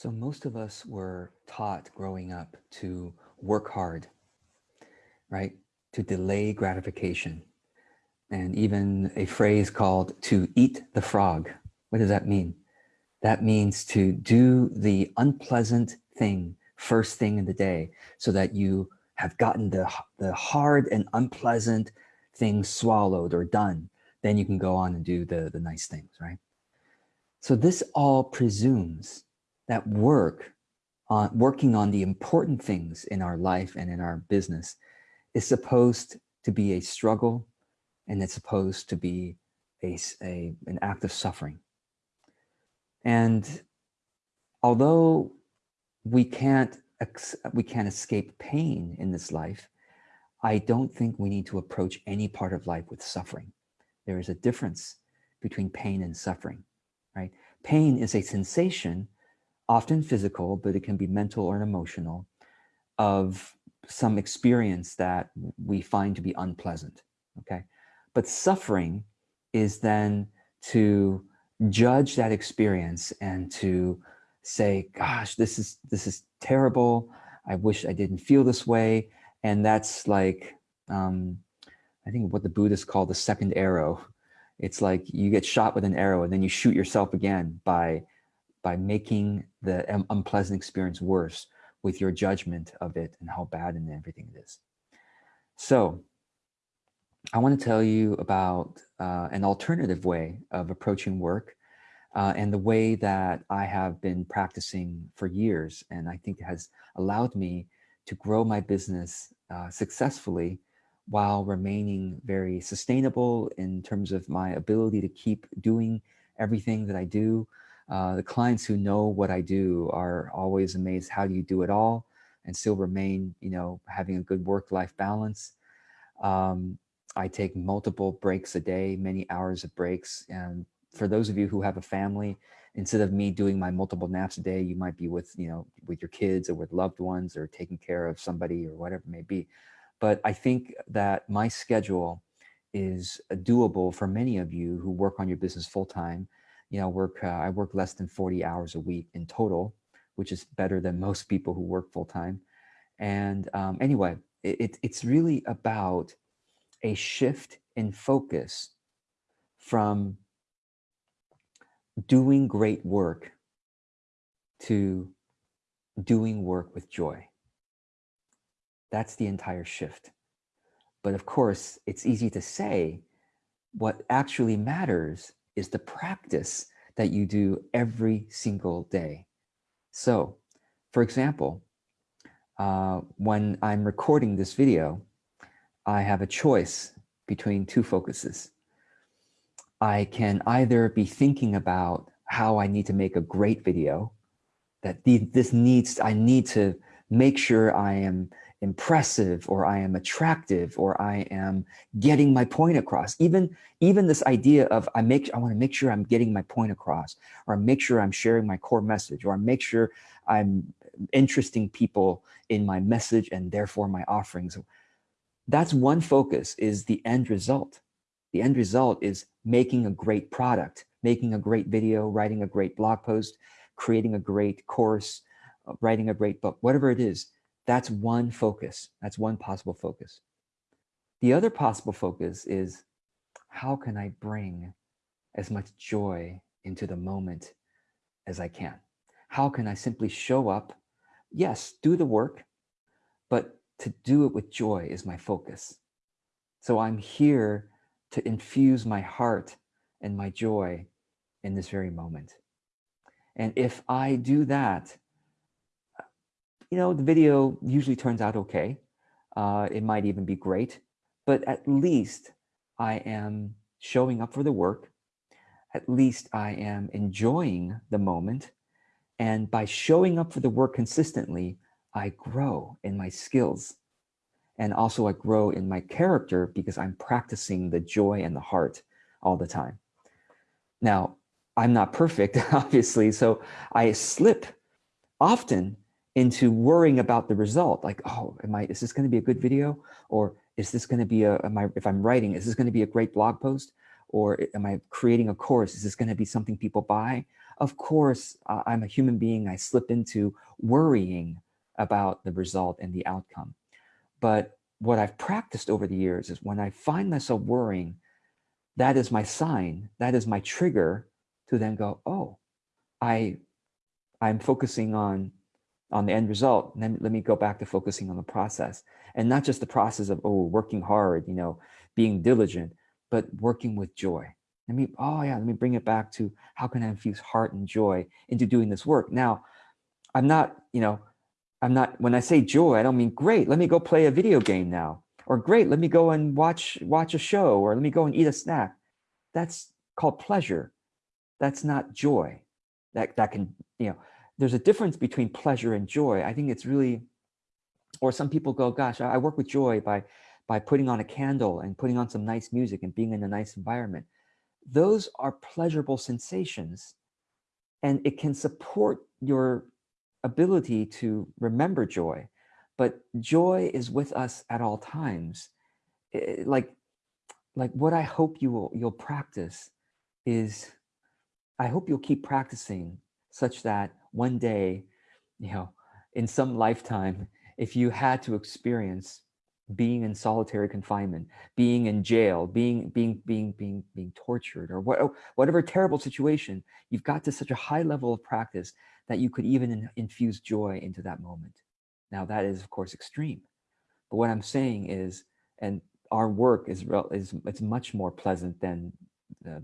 So most of us were taught growing up to work hard, right? To delay gratification. And even a phrase called to eat the frog. What does that mean? That means to do the unpleasant thing first thing in the day so that you have gotten the, the hard and unpleasant things swallowed or done. Then you can go on and do the, the nice things, right? So this all presumes that work on working on the important things in our life and in our business is supposed to be a struggle and it's supposed to be a, a an act of suffering. And although we can't we can't escape pain in this life, I don't think we need to approach any part of life with suffering. There is a difference between pain and suffering, right? Pain is a sensation often physical, but it can be mental or emotional, of some experience that we find to be unpleasant, okay? But suffering is then to judge that experience and to say, gosh, this is, this is terrible. I wish I didn't feel this way. And that's like, um, I think what the Buddhists call the second arrow. It's like you get shot with an arrow and then you shoot yourself again by by making the unpleasant experience worse with your judgment of it and how bad and everything it is. So I want to tell you about uh, an alternative way of approaching work uh, and the way that I have been practicing for years. And I think it has allowed me to grow my business uh, successfully while remaining very sustainable in terms of my ability to keep doing everything that I do uh, the clients who know what I do are always amazed, how do you do it all and still remain, you know, having a good work-life balance. Um, I take multiple breaks a day, many hours of breaks. And for those of you who have a family, instead of me doing my multiple naps a day, you might be with, you know, with your kids or with loved ones or taking care of somebody or whatever it may be. But I think that my schedule is doable for many of you who work on your business full time you know, work, uh, I work less than 40 hours a week in total, which is better than most people who work full time. And um, anyway, it, it's really about a shift in focus from doing great work to doing work with joy. That's the entire shift. But of course, it's easy to say what actually matters is the practice that you do every single day. So, for example, uh, when I'm recording this video, I have a choice between two focuses. I can either be thinking about how I need to make a great video, that this needs, I need to make sure I am impressive or I am attractive or I am getting my point across. Even, even this idea of I make I want to make sure I'm getting my point across or make sure I'm sharing my core message or I make sure I'm interesting people in my message and therefore my offerings. That's one focus is the end result. The end result is making a great product, making a great video, writing a great blog post, creating a great course, uh, writing a great book, whatever it is that's one focus. That's one possible focus. The other possible focus is how can I bring as much joy into the moment as I can? How can I simply show up? Yes, do the work, but to do it with joy is my focus. So I'm here to infuse my heart and my joy in this very moment. And if I do that, you know, the video usually turns out okay. Uh, it might even be great, but at least I am showing up for the work. At least I am enjoying the moment. And by showing up for the work consistently, I grow in my skills. And also I grow in my character because I'm practicing the joy and the heart all the time. Now, I'm not perfect, obviously, so I slip often into worrying about the result. Like, oh, am I, is this going to be a good video? Or is this going to be a, am I, if I'm writing, is this going to be a great blog post? Or am I creating a course? Is this going to be something people buy? Of course, uh, I'm a human being. I slip into worrying about the result and the outcome. But what I've practiced over the years is when I find myself worrying, that is my sign, that is my trigger to then go, oh, I, I'm focusing on, on the end result. Then let me go back to focusing on the process and not just the process of, oh, working hard, you know, being diligent, but working with joy. Let me, oh yeah, let me bring it back to how can I infuse heart and joy into doing this work? Now, I'm not, you know, I'm not, when I say joy, I don't mean great, let me go play a video game now. Or great, let me go and watch, watch a show, or let me go and eat a snack. That's called pleasure. That's not joy. That, that can, you know, there's a difference between pleasure and joy. I think it's really, or some people go, gosh, I work with joy by, by putting on a candle and putting on some nice music and being in a nice environment. Those are pleasurable sensations and it can support your ability to remember joy, but joy is with us at all times. It, like, like what I hope you will you'll practice is, I hope you'll keep practicing such that one day, you know, in some lifetime, if you had to experience being in solitary confinement, being in jail, being being being being being tortured, or what, whatever terrible situation, you've got to such a high level of practice that you could even in, infuse joy into that moment. Now that is of course extreme, but what I'm saying is, and our work is is it's much more pleasant than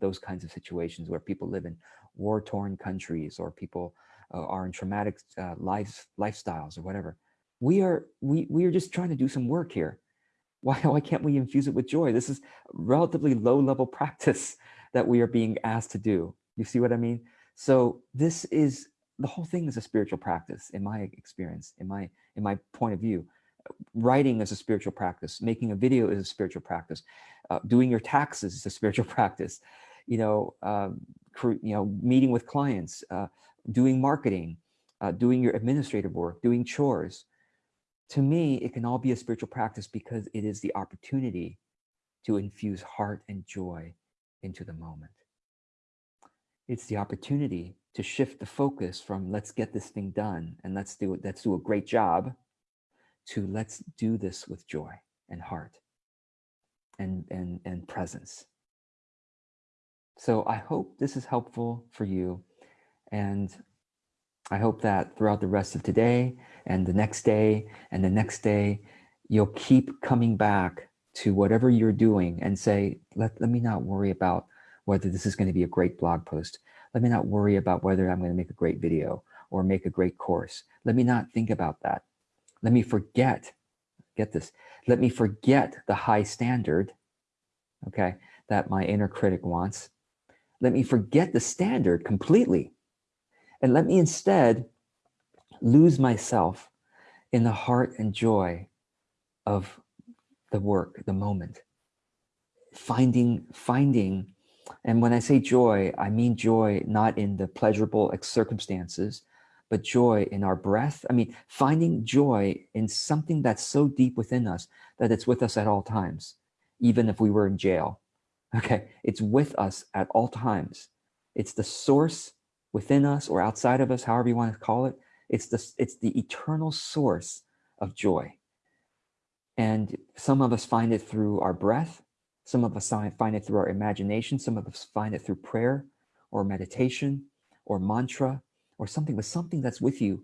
those kinds of situations where people live in war-torn countries or people uh, are in traumatic uh, life lifestyles or whatever. We are we we are just trying to do some work here. Why why can't we infuse it with joy? This is relatively low level practice that we are being asked to do. You see what I mean? So this is the whole thing is a spiritual practice in my experience, in my in my point of view. Writing is a spiritual practice. Making a video is a spiritual practice. Uh, doing your taxes is a spiritual practice. You know, um, you know, meeting with clients, uh, doing marketing, uh, doing your administrative work, doing chores. To me, it can all be a spiritual practice because it is the opportunity to infuse heart and joy into the moment. It's the opportunity to shift the focus from let's get this thing done and let's do it, let's do a great job to let's do this with joy and heart and, and, and presence. So I hope this is helpful for you. And I hope that throughout the rest of today and the next day and the next day, you'll keep coming back to whatever you're doing and say, let, let me not worry about whether this is going to be a great blog post. Let me not worry about whether I'm going to make a great video or make a great course. Let me not think about that. Let me forget, get this, let me forget the high standard, okay, that my inner critic wants. Let me forget the standard completely. And let me instead lose myself in the heart and joy of the work, the moment. Finding, finding and when I say joy, I mean joy not in the pleasurable circumstances, but joy in our breath. I mean, finding joy in something that's so deep within us that it's with us at all times, even if we were in jail. Okay, it's with us at all times. It's the source within us or outside of us, however you want to call it. It's the, it's the eternal source of joy. And some of us find it through our breath. Some of us find it through our imagination. Some of us find it through prayer or meditation or mantra or something, but something that's with you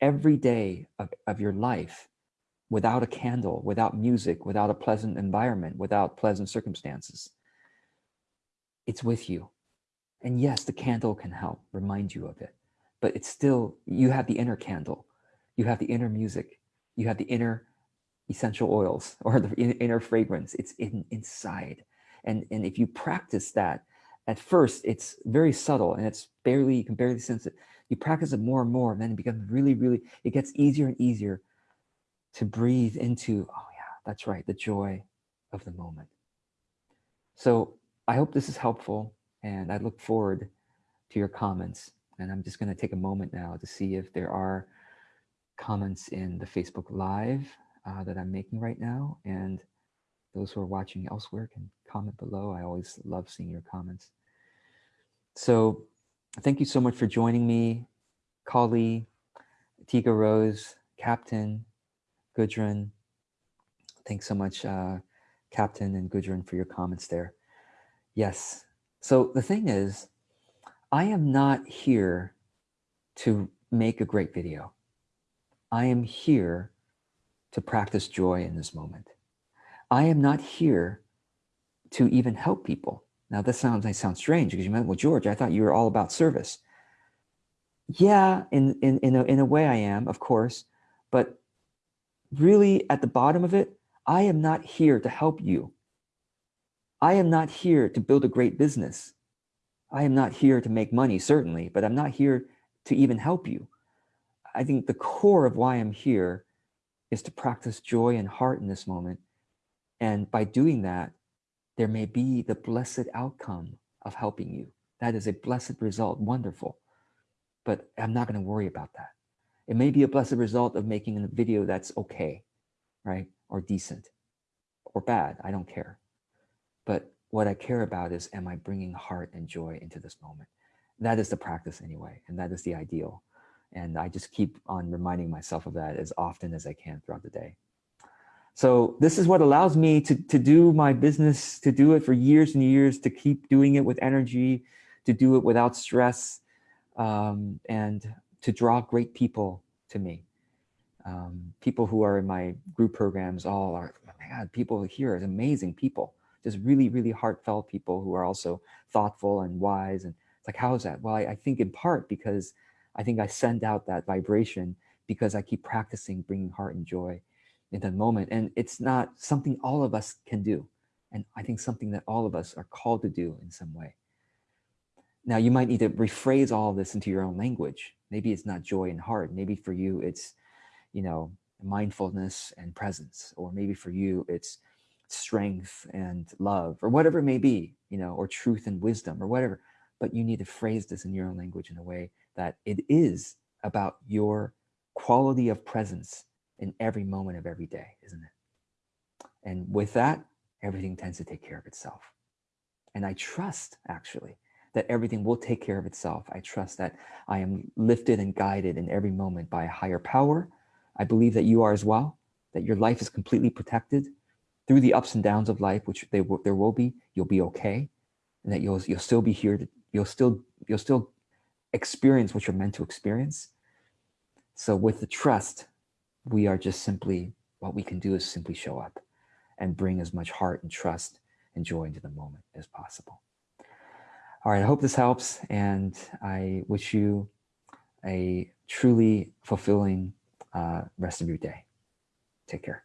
every day of, of your life without a candle, without music, without a pleasant environment, without pleasant circumstances. It's with you. And yes, the candle can help remind you of it, but it's still, you have the inner candle, you have the inner music, you have the inner essential oils or the inner fragrance. It's in, inside. And, and if you practice that, at first it's very subtle and it's barely, you can barely sense it. You practice it more and more, and then it becomes really, really, it gets easier and easier to breathe into, oh yeah, that's right, the joy of the moment. So I hope this is helpful and I look forward to your comments. And I'm just gonna take a moment now to see if there are comments in the Facebook Live uh, that I'm making right now. And those who are watching elsewhere can comment below. I always love seeing your comments. So thank you so much for joining me, Kali, Tika Rose, Captain, Gudrun. Thanks so much, uh, Captain and Gudrun, for your comments there. Yes. So the thing is, I am not here to make a great video. I am here to practice joy in this moment. I am not here to even help people. Now this sounds, might sound strange because you meant, well, George, I thought you were all about service. Yeah, in, in, in, a, in a way I am, of course, but really at the bottom of it, I am not here to help you. I am not here to build a great business. I am not here to make money, certainly, but I'm not here to even help you. I think the core of why I'm here is to practice joy and heart in this moment. And by doing that, there may be the blessed outcome of helping you. That is a blessed result, wonderful. But I'm not going to worry about that. It may be a blessed result of making a video that's okay, right? Or decent or bad, I don't care. But what I care about is, am I bringing heart and joy into this moment? That is the practice anyway, and that is the ideal. And I just keep on reminding myself of that as often as I can throughout the day. So this is what allows me to, to do my business, to do it for years and years, to keep doing it with energy, to do it without stress, um, and to draw great people to me. Um, people who are in my group programs all are, oh my God, people here is amazing people, just really, really heartfelt people who are also thoughtful and wise. And it's like, how is that? Well, I, I think in part because I think I send out that vibration because I keep practicing bringing heart and joy in the moment. And it's not something all of us can do. And I think something that all of us are called to do in some way. Now you might need to rephrase all this into your own language. Maybe it's not joy and heart. Maybe for you, it's, you know, mindfulness and presence, or maybe for you, it's strength and love or whatever it may be, you know, or truth and wisdom or whatever. But you need to phrase this in your own language in a way that it is about your quality of presence in every moment of every day, isn't it? And with that, everything tends to take care of itself. And I trust actually that everything will take care of itself. I trust that I am lifted and guided in every moment by a higher power. I believe that you are as well, that your life is completely protected through the ups and downs of life, which they there will be, you'll be okay. And that you'll, you'll still be here, to, you'll still, you'll still experience what you're meant to experience. So with the trust, we are just simply, what we can do is simply show up and bring as much heart and trust and joy into the moment as possible. All right, I hope this helps and I wish you a truly fulfilling uh, rest of your day. Take care.